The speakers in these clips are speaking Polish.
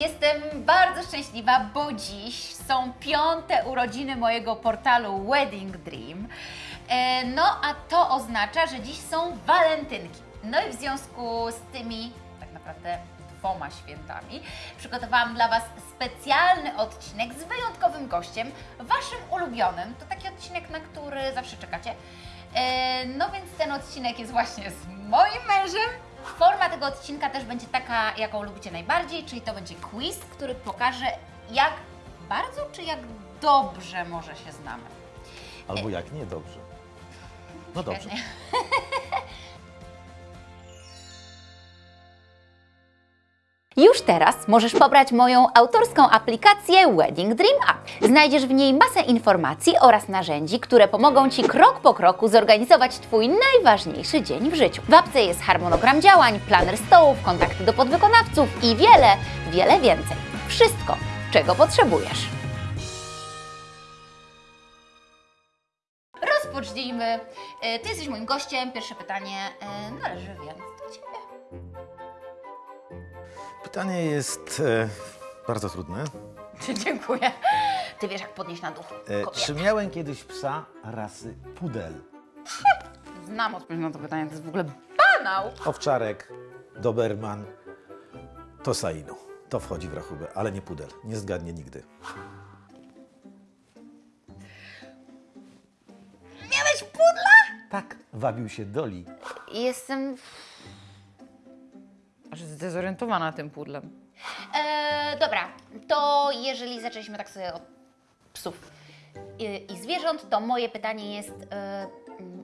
Jestem bardzo szczęśliwa, bo dziś są piąte urodziny mojego portalu Wedding Dream. E, No a to oznacza, że dziś są walentynki. No i w związku z tymi tak naprawdę dwoma świętami przygotowałam dla Was specjalny odcinek z wyjątkowym gościem, Waszym ulubionym. To taki odcinek, na który zawsze czekacie. E, No więc ten odcinek jest właśnie z moim mężem. Forma tego odcinka też będzie taka, jaką lubicie najbardziej, czyli to będzie quiz, który pokaże, jak bardzo czy jak dobrze może się znamy. Albo jak nie, dobrze. No dobrze. Już teraz możesz pobrać moją autorską aplikację Wedding Dream App. Znajdziesz w niej masę informacji oraz narzędzi, które pomogą Ci krok po kroku zorganizować Twój najważniejszy dzień w życiu. W apce jest harmonogram działań, planer stołów, kontakty do podwykonawców i wiele, wiele więcej. Wszystko, czego potrzebujesz. Rozpocznijmy. E, Ty jesteś moim gościem. Pierwsze pytanie e, należy więc Pytanie jest e, bardzo trudne. Dziękuję. Ty wiesz, jak podnieść na duchu. E, czy miałem kiedyś psa rasy pudel? Znam odpowiedź na to pytanie, to jest w ogóle banał. Owczarek, doberman, to sainu. To wchodzi w rachubę, ale nie pudel. Nie zgadnie nigdy. Miałeś pudla? Tak, wabił się Doli. Jestem... Zdezorientowana tym pudlem. E, dobra, to jeżeli zaczęliśmy tak sobie od psów i, i zwierząt, to moje pytanie jest, e,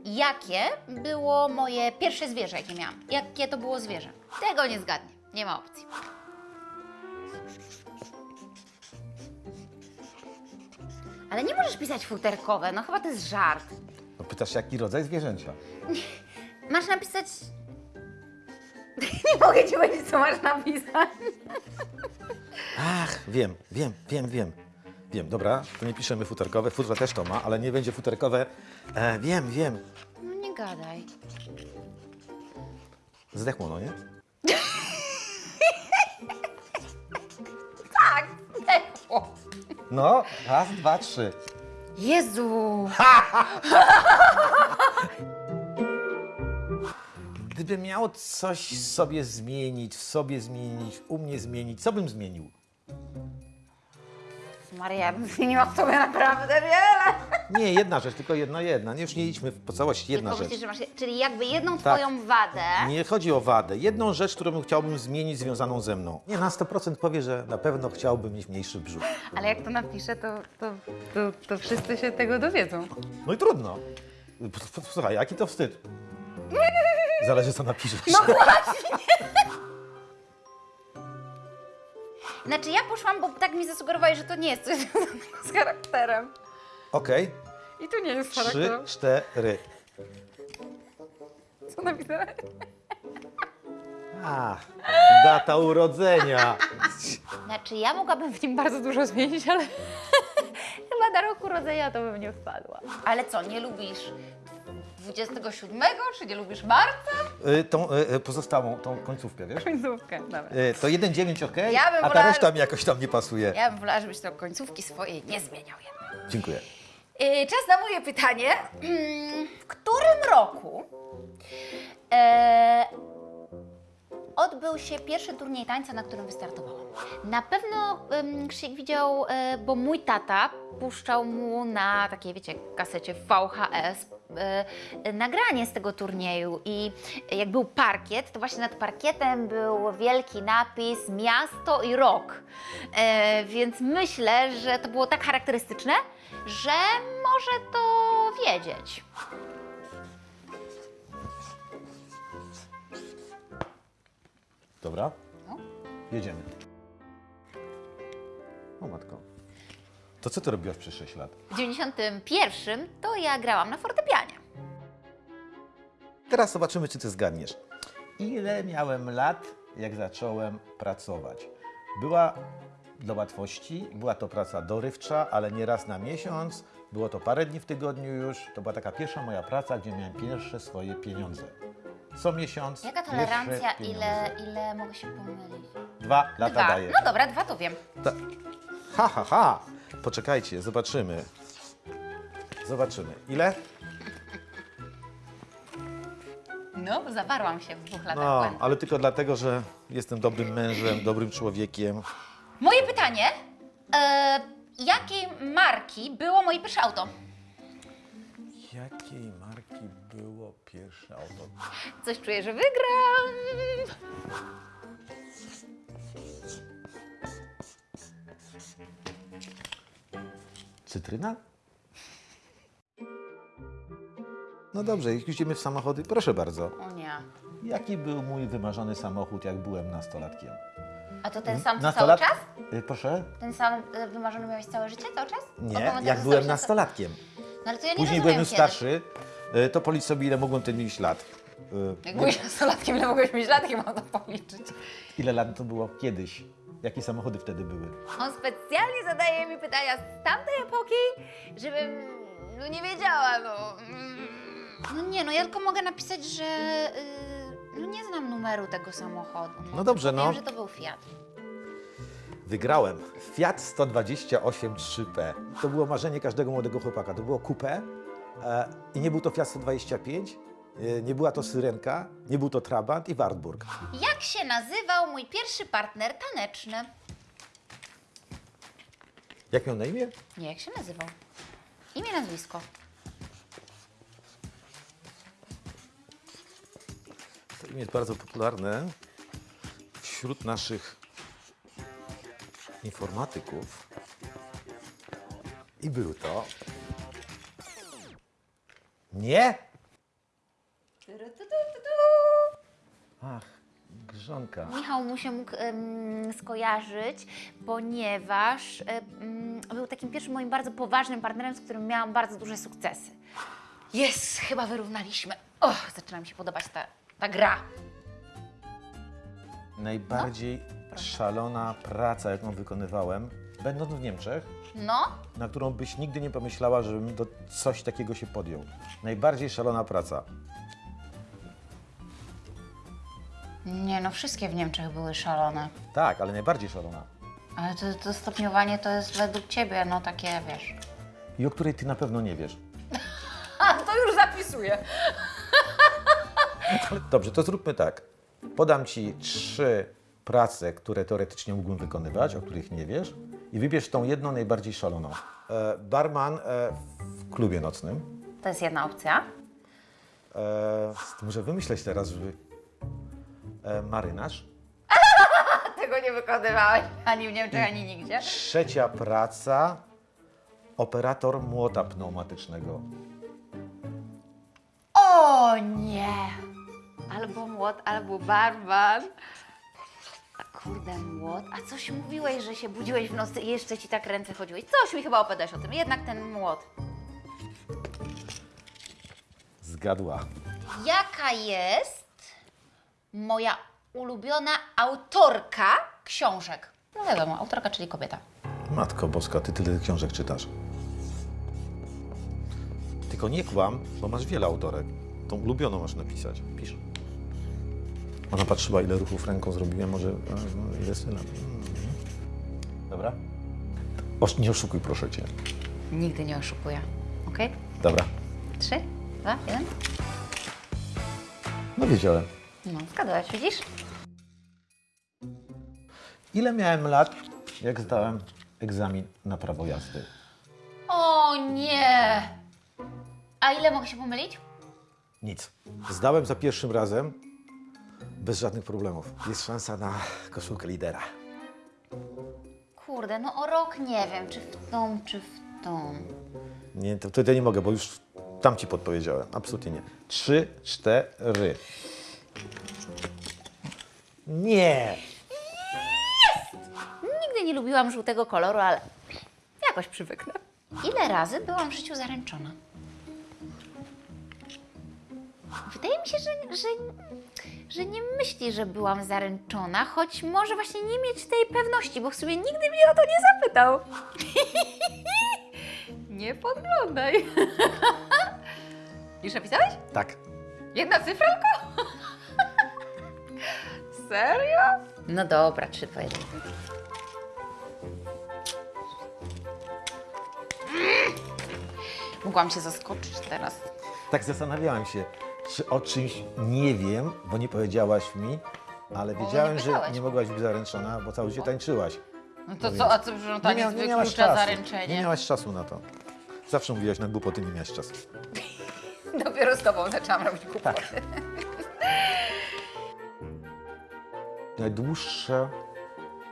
jakie było moje pierwsze zwierzę, jakie miałam? Jakie to było zwierzę? Tego nie zgadnie, nie ma opcji. Ale nie możesz pisać futerkowe, no chyba to jest żart. No pytasz, jaki rodzaj zwierzęcia? Masz napisać... nie mogę Ci powiedzieć, co masz napisać. Ach, wiem, wiem, wiem, wiem. Wiem, dobra, to nie piszemy futerkowe. Futra też to ma, ale nie będzie futerkowe. E, wiem, wiem. No nie gadaj. Zdechło, no nie? Tak, zdechło. No, raz, dwa, trzy. Jezu! Gdyby miał coś sobie zmienić, w sobie zmienić, u mnie zmienić, co bym zmienił? Maria, ja bym zmieniła w sobie naprawdę wiele. Nie, jedna rzecz, tylko jedna, jedna. Nie, już nie idźmy po całości, jedna Tylko rzecz. myślisz, masz, czyli jakby jedną Tak. twoją wadę. Nie chodzi o wadę. Jedną rzecz, którą chciałbym zmienić związaną ze mną. Nie, na 100% powie, że na pewno chciałbym mieć mniejszy brzuch. Ale jak to napiszę, to, to, to, to wszyscy się tego dowiedzą. No i trudno. Słuchaj, jaki to wstyd. Zależy, co napiszesz. No Znaczy ja poszłam, bo tak mi zasugerowali, że to nie jest coś związanego z charakterem. Okej, I tu nie jest trzy, cztery. Co napisałeś? A, data urodzenia. Znaczy ja mogłabym w nim Bardzo dużo zmienić, ale chyba na rok urodzenia to bym nie wpadła. Ale co, nie lubisz 27, czy nie lubisz marca? Y, tą y, y, pozostałą, tą końcówkę, wiesz? końcówkę. Dobra. Y, to 1,9 ok, Ja bym a ta wolała- reszta mi jakoś tam nie pasuje. Ja bym wolała, żebyś to końcówki swojej nie zmieniał jednak. Dziękuję. Yy, Czas na moje pytanie. Mm, W którym roku e, odbył się pierwszy turniej tańca, na którym wystartowałam? Na pewno um, Krzyk widział, e, bo mój tata puszczał mu na takiej, wiecie, kasecie VHS nagranie z tego turnieju i jak był parkiet, to właśnie nad parkietem był wielki napis miasto i rok. E, więc myślę, że to było tak charakterystyczne, że może to wiedzieć. Dobra? No. Jedziemy. O matko. To co ty robiłaś przez 6 lat? W 91 to ja grałam na fortepianie. Teraz zobaczymy, czy ty zgadniesz. Ile miałem lat, jak zacząłem pracować? Była dla łatwości, była to praca dorywcza, ale nie raz na miesiąc. Było to parę dni w tygodniu już. To była taka pierwsza moja praca, gdzie miałem pierwsze swoje pieniądze. Co miesiąc. Jaka tolerancja, ile, ile mogę się pomylić? Dwa dwa lata Dwa. daję. No dobra, dwa to wiem. Ta... Ha, ha, ha. Poczekajcie, zobaczymy. Zobaczymy. Ile? No, zawarłam się w dwóch latach No, błędu. ale tylko dlatego, że jestem dobrym mężem, dobrym człowiekiem. Moje pytanie. E, jakiej marki było moje pierwsze auto? Jakiej marki było pierwsze auto? Coś czuję, że wygram. Cytryna? No dobrze, jak już idziemy w samochody, proszę bardzo. O nie. Jaki był mój wymarzony samochód, jak byłem nastolatkiem? A to ten sam cały Nastolat- czas? Y, Proszę? Ten sam e, wymarzony miałeś całe życie, cały czas? Nie, jak byłem nastolatkiem. No ale to ja nie Później rozumiem byłem już kiedy. starszy, y, to policz sobie, ile mogłem wtedy mieć lat. Y, Jak byłeś nastolatkiem, ile mogłeś mieć lat, mam to policzyć? Ile lat to było kiedyś? Jakie samochody wtedy były? On specjalnie zadaje mi pytania z tamtej epoki, żebym no nie wiedziała, no. No nie, no ja tylko mogę napisać, że y, no nie znam numeru tego samochodu. No dobrze, tylko no. Wiem, że to był Fiat. Wygrałem. Fiat 128 3P. To było marzenie każdego młodego chłopaka. To było coupé e, i nie był to Fiat 125, e, nie była to Syrenka, nie był to Trabant i Wartburg. Jak się nazywał mój pierwszy partner taneczny? Jak miał na imię? Nie, jak się nazywał? Imię, nazwisko. To imię jest bardzo popularne wśród naszych informatyków. I był to... Nie? Ach, Michał mu się mógł em, skojarzyć, ponieważ em, był takim pierwszym moim bardzo poważnym partnerem, z którym miałam bardzo duże sukcesy. Jest, chyba wyrównaliśmy. O, zaczyna mi się podobać ta, ta gra. Najbardziej szalona praca, jaką wykonywałem, będąc w Niemczech, No, na którą byś nigdy nie pomyślała, żebym do coś takiego się podjął. Najbardziej szalona praca. Nie no, wszystkie w Niemczech były szalone. Tak, ale najbardziej szalona. Ale to, to stopniowanie to jest według Ciebie, no takie, wiesz... I o której ty na pewno nie wiesz. A, to już zapisuję. Dobrze, to zróbmy tak. Podam ci trzy prace, które teoretycznie mógłbym wykonywać, o których nie wiesz, i wybierz tą jedną najbardziej szaloną. E, barman e, w klubie nocnym. To jest jedna opcja. E, muszę wymyśleć teraz, żeby. E, marynarz. Tego nie wykonywałeś ani w Niemczech, ani nigdzie. Trzecia praca. Operator młota pneumatycznego. O nie! Albo młot, albo barban. A kurde, młot. A coś mówiłeś, że się budziłeś w nocy i jeszcze ci tak ręce chodziły. Coś mi chyba opowiadałeś o tym. Jednak ten młot. Zgadła. Jaka jest moja ulubiona autorka książek? No wiadomo, autorka, czyli kobieta. Matko Boska, ty tyle książek czytasz. Tylko nie kłam, bo masz wiele autorek. Tą ulubioną masz napisać. Pisz. Ona patrzyła, ile ruchów ręką zrobiłem, może e, no, ile syna. Mhm. Dobra? Nie oszukuj, proszę cię. Nigdy nie oszukuję. Okej? Dobra. Trzy, dwa, jeden. No wiedziałem. No, zgadłaś, widzisz? Ile miałem lat, jak zdałem egzamin na prawo jazdy? O nie! A ile mogę się pomylić? Nic. Zdałem za pierwszym razem bez żadnych problemów. Jest szansa na koszulkę lidera. Kurde, no o rok nie wiem, czy w tą, czy w tą. Nie, to wtedy nie mogę, bo już tam ci podpowiedziałem. Absolutnie nie. Trzy, cztery. Nie! Nigdy nie lubiłam żółtego koloru, ale jakoś przywyknę. Ile razy byłam w życiu zaręczona? Wydaje mi się, że, że, że nie myśli, że byłam zaręczona, choć może właśnie nie mieć tej pewności, bo w sumie nigdy mnie o to nie zapytał. nie podglądaj. Już napisałeś? Tak. Jedna cyfra tylko? Serio? No dobra, 3, 2, 1. Mogłam się zaskoczyć teraz. Tak zastanawiałem się, czy o czymś nie wiem, bo nie powiedziałaś mi, ale nie wiedziałem, że powiedziałaś. nie mogłaś być zaręczona, bo cały życie tańczyłaś. No to co, a co, że to nie, mia- miałaś wyklucza czasu. zaręczenie? Nie miałaś czasu na to. Zawsze mówiłaś na głupoty, nie miałaś czasu. Dopiero z tobą zaczęłam robić głupoty. Tak. Najdłuższe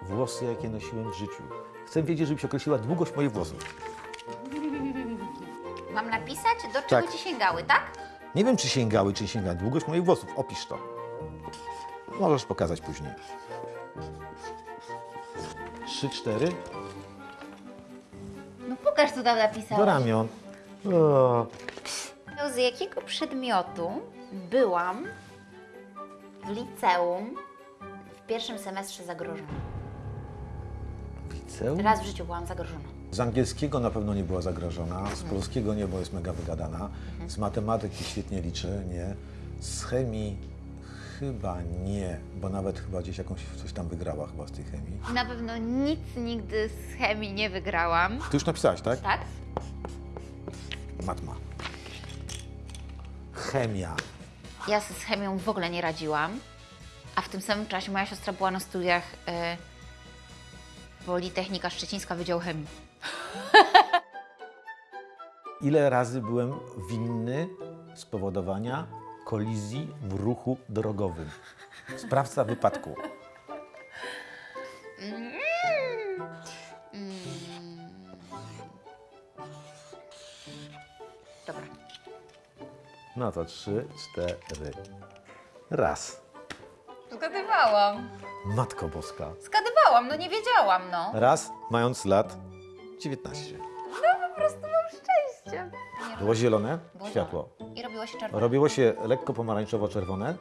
włosy, jakie nosiłem w życiu. Chcę wiedzieć, żebyś określiła długość moich włosów. Mam napisać, do czego Tak. ci sięgały, tak? Nie wiem, czy sięgały, czy nie sięgały. Długość moich włosów. Opisz to. Możesz pokazać później. Trzy, cztery. No pokaż, co tam napisałeś. Do ramion. O, Z jakiego przedmiotu byłam w liceum w pierwszym semestrze zagrożona? liceum? Raz w życiu byłam zagrożona. Z angielskiego na pewno nie była zagrożona, z polskiego nie, bo jest mega wygadana, z matematyki świetnie liczy, nie, z chemii chyba nie, bo nawet chyba gdzieś jakąś coś tam wygrała chyba z tej chemii. Na pewno nic nigdy z chemii nie wygrałam. Ty już napisałaś, tak? Tak? Matma. Chemia. Ja z chemią w ogóle nie radziłam, a w tym samym czasie moja siostra była na studiach e, Politechnika Szczecińska Wydział Chemii. Ile razy byłem winny spowodowania kolizji w ruchu drogowym? Sprawca wypadku. No to trzy, cztery. Raz. Zgadywałam. Matko Boska. Zgadywałam, no nie wiedziałam, no. Raz, mając lat 19. Po prostu mam szczęście. Było zielone Było światło. I robiło się czerwone. Robiło się lekko pomarańczowo-czerwone.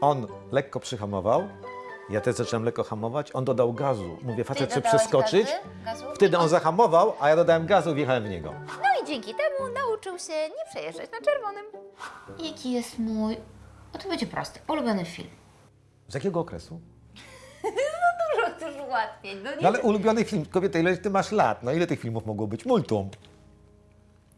On lekko przyhamował. Ja też zacząłem lekko hamować. On dodał gazu. Mówię, facet chce dodałeś przeskoczyć. gazy? Gazu? Wtedy on zahamował, a ja dodałem gazu i wjechałem w niego. Się nie przejeżdżać na czerwonym. Jaki jest mój, o to będzie prosty, ulubiony film? Z jakiego okresu? Dużo, dużo łatwiej. No nie No ale ulubiony film. Kobieta, ile ty masz lat? No ile tych filmów mogło być? Multum.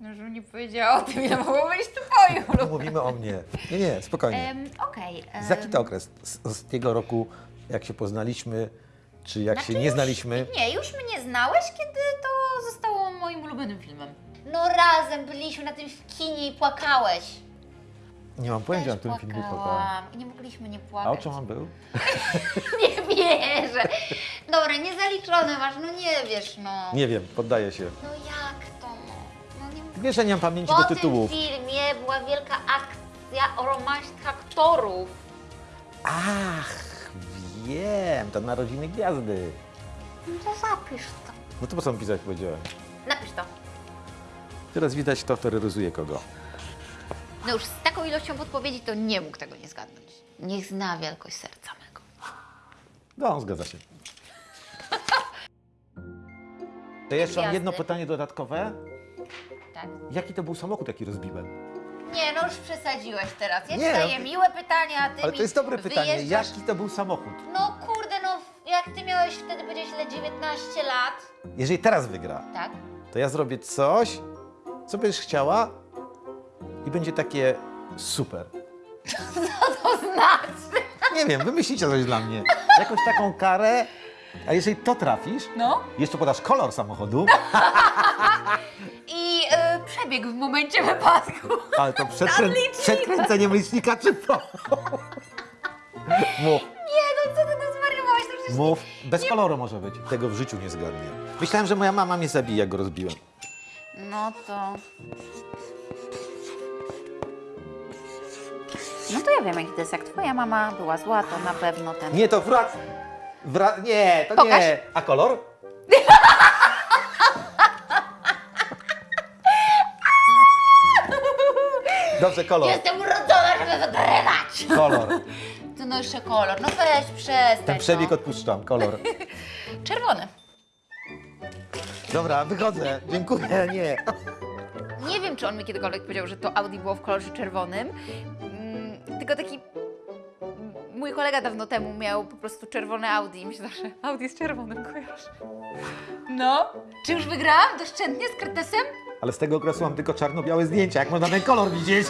No, żebym nie powiedziała o tym, ile mogło być twoim No, mówimy o mnie. Nie, nie, spokojnie. um, Okej. Z jaki to okres? Z, z tego roku, jak się poznaliśmy, czy jak się nie znaliśmy? Nie, już mnie znałeś, kiedy to zostało moim ulubionym filmem. No razem byliśmy na tym w kinie i płakałeś. Nie mam pojęcia, na którym filmie płakałam. Nie mogliśmy nie A o płakać. czym on był? Nie wierzę. Dobra, niezaliczone masz, no nie wiesz, no. Nie wiem, poddaję się. No jak to, no? No nie Wiesz, że nie mam pamięci Po do tytułów. tym filmie była wielka akcja o romansie aktorów. Ach, wiem, to narodziny gwiazdy. No to zapisz to. No to po co mi pisać powiedziałem? Napisz to. Teraz widać, kto terroryzuje kogo. No już z taką ilością podpowiedzi to nie mógł tego nie zgadnąć. Niech zna wielkość serca mego. No, zgadza się. To jeszcze mam Gwiazdy. jedno pytanie dodatkowe. Tak? Jaki to był samochód, jaki rozbiłem? Nie, no już przesadziłeś teraz. Ja Nie, ci daję no- miłe pytania, a ty Ale mi to jest dobre pytanie. wyjeżdżasz- Jaki to był samochód? No kurde, no jak ty miałeś wtedy, powiedziałeś ile, 19 lat, Jeżeli teraz wygra, tak? to ja zrobię coś, co będziesz chciała i będzie takie super. To znaczy? Nie wiem, wymyślicie coś dla mnie. Jakąś taką karę, a jeżeli to trafisz, No. jeszcze podasz kolor samochodu, I y, przebieg w momencie wypadku. ale to przed, krę... licznika. przed kręceniem licznika czy po? Mów, Nie, no co ty to zwariowałeś? To przecież... mów. Bez koloru może być. Tego w życiu nie zgadnie. Myślałem, że moja mama mnie zabije, jak go rozbiłem. No to... No to ja wiem, jaki to jest. Jak twoja mama była zła, to na pewno ten... Nie, to wrac... Wra... Nie, to Pokaż. nie. A kolor? Dobrze, kolor. Jestem urodzona, żeby wygrywać! Kolor. To no jeszcze kolor. No weź, przestań. Ten przebieg no. odpuszczam. Kolor. Czerwony. Dobra, wychodzę. Dziękuję, nie. Nie wiem, czy on mi kiedykolwiek powiedział, że to Audi było w kolorze czerwonym. Mm, tylko taki mm, mój kolega dawno temu miał po prostu czerwone Audi i mi się zawsze Audi z czerwonym kojarzy. No, czy już wygrałam doszczętnie z kretesem? Ale z tego okresu mam tylko czarno-białe zdjęcia. Jak można ten kolor widzieć?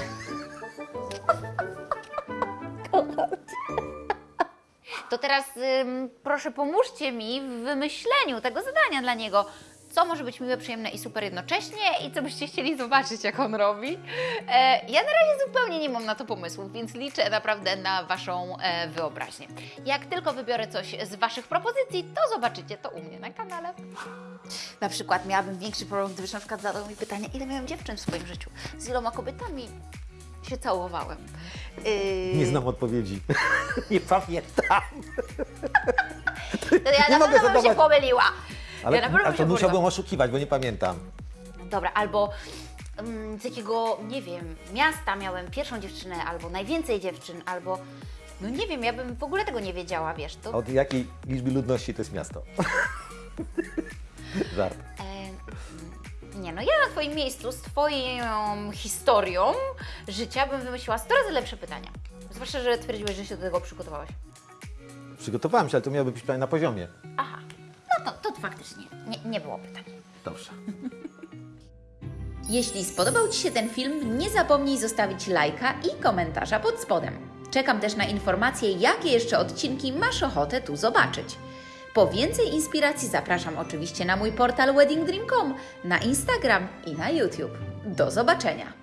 To teraz ym, proszę pomóżcie mi w wymyśleniu tego zadania dla niego. Co może być miłe, przyjemne i super jednocześnie i co byście chcieli zobaczyć, jak on robi. E, ja na razie zupełnie nie mam na to pomysłów, więc liczę naprawdę na Waszą e, wyobraźnię. Jak tylko wybiorę coś z Waszych propozycji, to zobaczycie to u mnie na kanale. Na przykład miałabym większy problem, gdybyś na przykład zadał mi pytanie, ile miałem dziewczyn w swoim życiu, z iloma kobietami się całowałem. Yy, Nie znam odpowiedzi. Nie pamiętam. To ja Nie na pewno bym się pomyliła. Ale, ja ale to musiałbym oszukiwać, bo nie pamiętam. Dobra, albo mm, z jakiego, nie wiem, miasta miałem pierwszą dziewczynę, albo najwięcej dziewczyn, albo... No nie wiem, ja bym w ogóle tego nie wiedziała, wiesz, to... Od jakiej liczby ludności to jest miasto? Żart. E, nie no, ja na Twoim miejscu, z Twoją historią życia bym wymyśliła 100 razy lepsze pytania. Zwłaszcza, że twierdziłeś, że się do tego przygotowałeś. Przygotowałem się, ale to miało być pytanie na poziomie. Aha, to, to faktycznie nie, nie było pytań. Dobrze. Jeśli spodobał Ci się ten film, nie zapomnij zostawić lajka i komentarza pod spodem. Czekam też na informacje, jakie jeszcze odcinki masz ochotę tu zobaczyć. Po więcej inspiracji zapraszam oczywiście na mój portal weddingdream.com, na Instagram i na YouTube. Do zobaczenia!